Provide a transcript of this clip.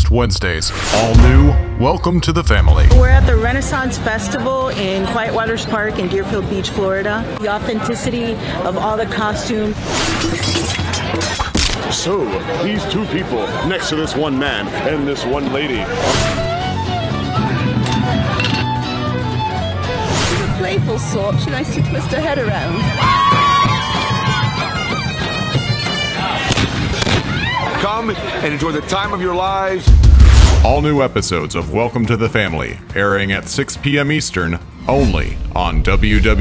next Wednesdays. All new, welcome to the family. We're at the Renaissance Festival in Quiet Waters Park in Deerfield Beach, Florida. The authenticity of all the costumes. So, these two people next to this one man and this one lady. playful sort. She likes to twist her head around. Come and enjoy the time of your lives. All new episodes of Welcome to the Family airing at 6 p.m. Eastern only on www.boa.tv.